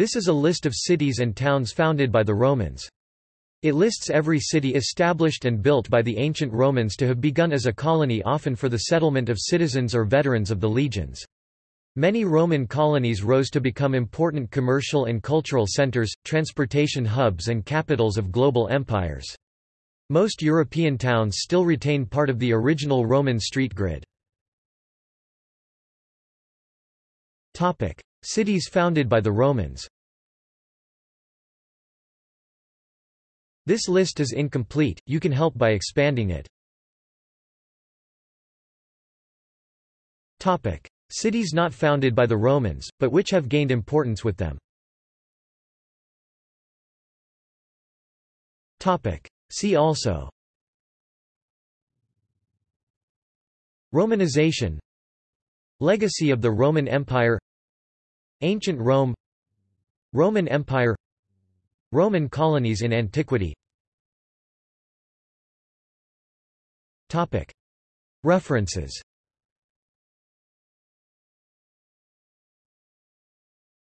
This is a list of cities and towns founded by the Romans. It lists every city established and built by the ancient Romans to have begun as a colony often for the settlement of citizens or veterans of the legions. Many Roman colonies rose to become important commercial and cultural centers, transportation hubs and capitals of global empires. Most European towns still retain part of the original Roman street grid. Cities founded by the Romans This list is incomplete, you can help by expanding it. Topic. Cities not founded by the Romans, but which have gained importance with them Topic. See also Romanization Legacy of the Roman Empire Ancient Rome Roman Empire Roman colonies in antiquity. References